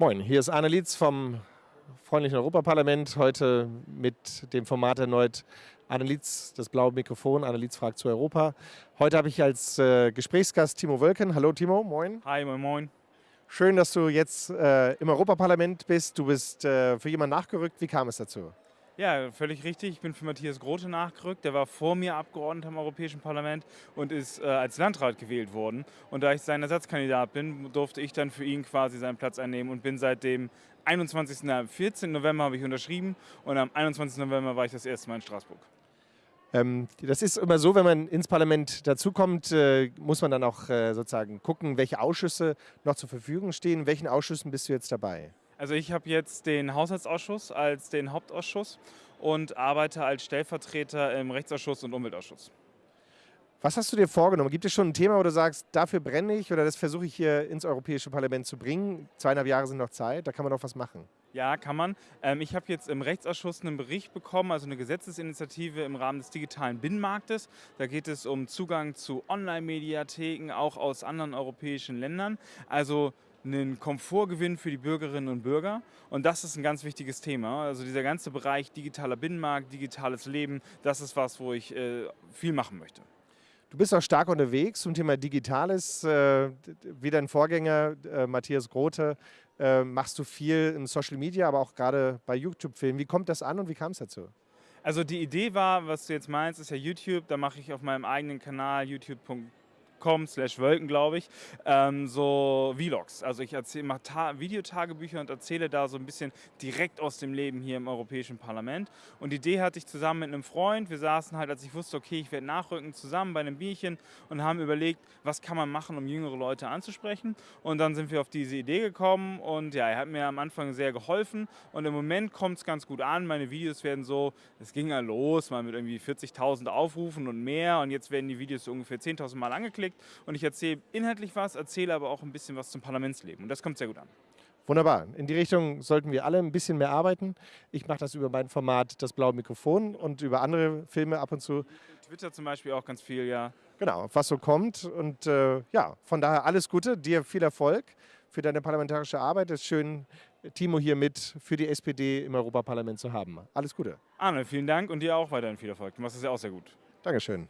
Moin, hier ist Arne Lietz vom freundlichen Europaparlament. Heute mit dem Format erneut Arne Lietz, das blaue Mikrofon. Arne Lietz fragt zu Europa. Heute habe ich als äh, Gesprächsgast Timo Wölken. Hallo Timo, moin. Hi, moin, moin. Schön, dass du jetzt äh, im Europaparlament bist. Du bist äh, für jemanden nachgerückt. Wie kam es dazu? Ja, völlig richtig. Ich bin für Matthias Grote nachgerückt. Der war vor mir Abgeordneter im Europäischen Parlament und ist äh, als Landrat gewählt worden. Und da ich sein Ersatzkandidat bin, durfte ich dann für ihn quasi seinen Platz einnehmen und bin seit dem 21. 14. November habe ich unterschrieben und am 21. November war ich das erste Mal in Straßburg. Ähm, das ist immer so, wenn man ins Parlament dazukommt, äh, muss man dann auch äh, sozusagen gucken, welche Ausschüsse noch zur Verfügung stehen. In welchen Ausschüssen bist du jetzt dabei? Also ich habe jetzt den Haushaltsausschuss als den Hauptausschuss und arbeite als Stellvertreter im Rechtsausschuss und Umweltausschuss. Was hast du dir vorgenommen? Gibt es schon ein Thema, wo du sagst, dafür brenne ich oder das versuche ich hier ins Europäische Parlament zu bringen? Zweieinhalb Jahre sind noch Zeit, da kann man doch was machen. Ja, kann man. Ähm, ich habe jetzt im Rechtsausschuss einen Bericht bekommen, also eine Gesetzesinitiative im Rahmen des digitalen Binnenmarktes. Da geht es um Zugang zu Online-Mediatheken, auch aus anderen europäischen Ländern. Also einen Komfortgewinn für die Bürgerinnen und Bürger. Und das ist ein ganz wichtiges Thema. Also dieser ganze Bereich digitaler Binnenmarkt, digitales Leben, das ist was, wo ich äh, viel machen möchte. Du bist auch stark unterwegs zum Thema Digitales. Äh, wie dein Vorgänger äh, Matthias Grote äh, machst du viel in Social Media, aber auch gerade bei YouTube-Filmen. Wie kommt das an und wie kam es dazu? Also die Idee war, was du jetzt meinst, ist ja YouTube. Da mache ich auf meinem eigenen Kanal youtube.com com slash Wölken, glaube ich, ähm, so Vlogs. Also ich mache Videotagebücher und erzähle da so ein bisschen direkt aus dem Leben hier im Europäischen Parlament. Und die Idee hatte ich zusammen mit einem Freund. Wir saßen halt, als ich wusste, okay, ich werde nachrücken, zusammen bei einem Bierchen und haben überlegt, was kann man machen, um jüngere Leute anzusprechen. Und dann sind wir auf diese Idee gekommen und ja, er hat mir am Anfang sehr geholfen und im Moment kommt es ganz gut an. Meine Videos werden so, es ging ja los, mal mit irgendwie 40.000 Aufrufen und mehr und jetzt werden die Videos ungefähr 10.000 Mal angeklickt geklickt und ich erzähle inhaltlich was, erzähle aber auch ein bisschen was zum Parlamentsleben und das kommt sehr gut an. Wunderbar. In die Richtung sollten wir alle ein bisschen mehr arbeiten. Ich mache das über mein Format Das blaue Mikrofon und über andere Filme ab und zu. Twitter zum Beispiel auch ganz viel, ja. Genau, was so kommt. Und äh, ja, von daher alles Gute, dir viel Erfolg für deine parlamentarische Arbeit. Es ist schön, Timo hier mit für die SPD im Europaparlament zu haben. Alles Gute. Arne, vielen Dank und dir auch weiterhin viel Erfolg. Du machst es ja auch sehr gut. Dankeschön.